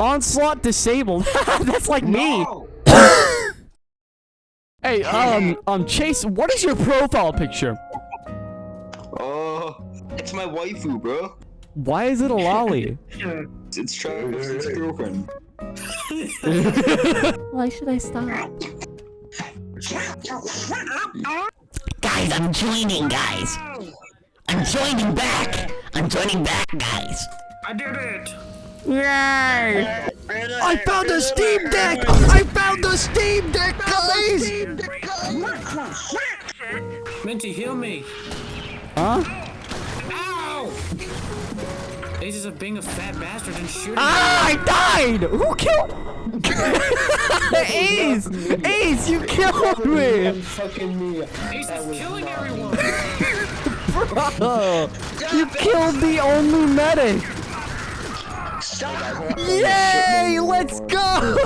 Onslaught disabled. That's like me. Hey, um, um, Chase, what is your profile picture? Oh, it's my waifu, bro. Why is it a lolly? It's, it's Travis, it's girlfriend. Why should I stop? Guys, I'm joining, guys. I'm joining back. I'm joining back, guys. I did it! Yay! I found a Steam Deck! I found the Steam Deck, guys! Minty, heal me! Huh? Ow! Ace is of being a fat bastard and shooting. Ah, I died! Who killed? Ace! Ace, you killed me. Ace is killing everyone! Bro, you killed the only medic! Yay! Let's go!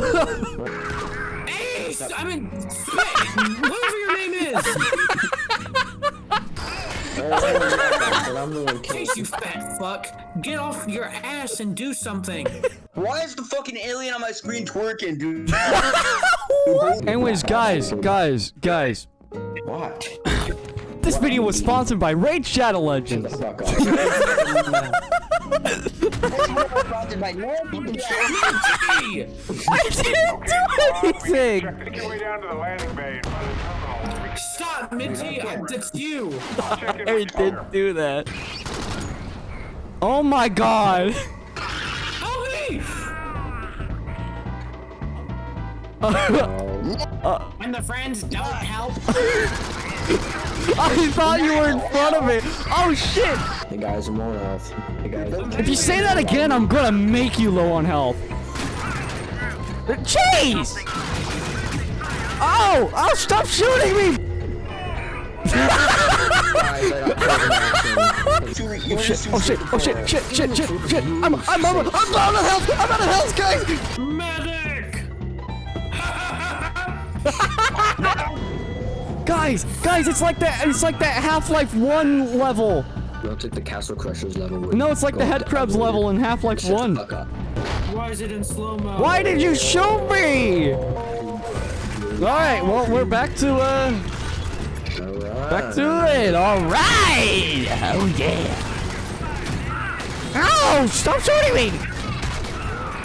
Ace! I mean, whatever your name is! I'm Ace, you fat fuck! Get off your ass and do something! Why is the fucking alien on my screen twerking, dude? Anyways, guys, guys, guys. What? This video was sponsored by Raid Shadow Legends. I didn't do anything! Stop, Minty! I, that's you! I didn't do that. Oh my god! Help me! When the friends don't help. I thought you were in front of it. Oh shit! Hey guys, I'm on health. Hey guys. If you say that again, I'm gonna make you low on health. Jeez! Oh! Oh, stop shooting me! Oh shit, oh shit, oh shit, shit, shit, shit, shit. I'm, I'm, I'm, I'm out of health! I'm out of health, guys! Medic! Guys, guys, it's like that, it's like that Half-Life 1 level. Don't take the Castle Crashers level. No, it's like the up Head Crabs level in Half-Life 1. Why is it in slow-mo? Why did you shoot me? Alright, well, we're back to, uh, Alright. back to it. Alright! Oh, yeah. Ow! Stop shooting me!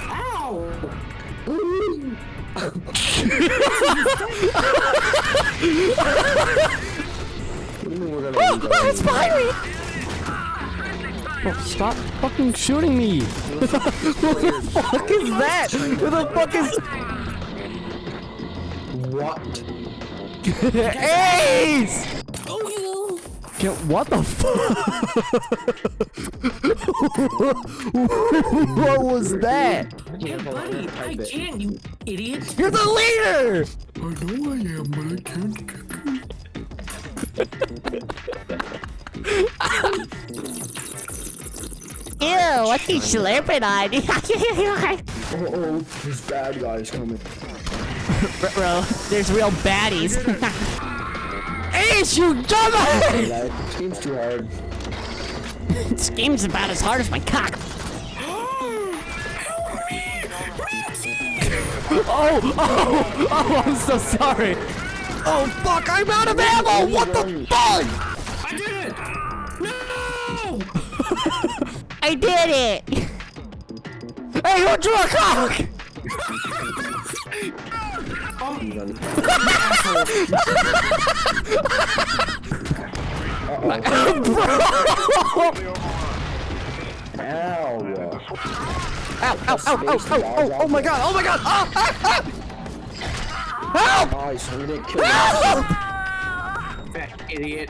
Ow! What do you mean we're gonna Oh, oh, it's behind me! Oh, stop fucking shooting me! what the fuck is that? What the fuck is... What? Ace! Oh, you! Get, what the fuck? what was that? Hey, buddy, I can't, you idiot! You're the leader! I know I am, but I can't. Ew, what are you slurping on? Oh, oh, there's bad guys coming. Bro, there's real baddies. Ace, you dumbass! Like, this game's too hard. this game's about as hard as my cock. Oh, oh, oh, I'm so sorry. Oh, fuck, I'm out of ammo! What the fuck? I did it! Hey, who drew a cock? Ow. Ow, ow, ow, ow, ow, oh, oh my god, oh my god! Ah, ah, ah. Help! Nice, we didn't kill him. Help! Fat idiot.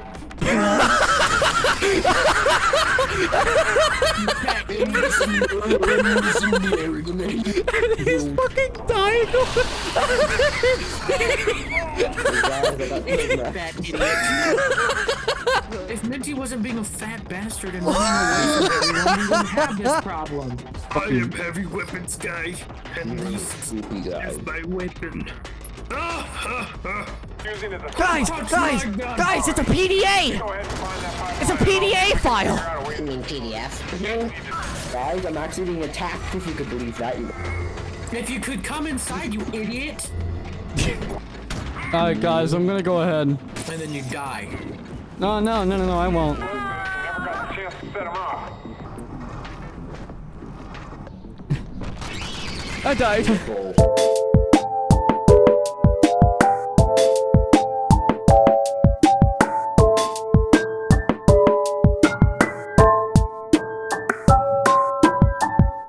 He's fucking dying! If Minty wasn't being a fat bastard and running away from everyone, we wouldn't have this problem. I am heavy weapons guy, and this Sleepy is my weapon. Using as a Guys, guys, guys, it's a PDA! Go ahead and find that file. It's a PDA file! Figure out a way to Guys, I'm actually being attacked if you could believe that. If you could come inside, you idiot! Alright, guys, I'm gonna go ahead. And then you die. No, no, no, no, no, I won't. Never got a chance to set him off. I died.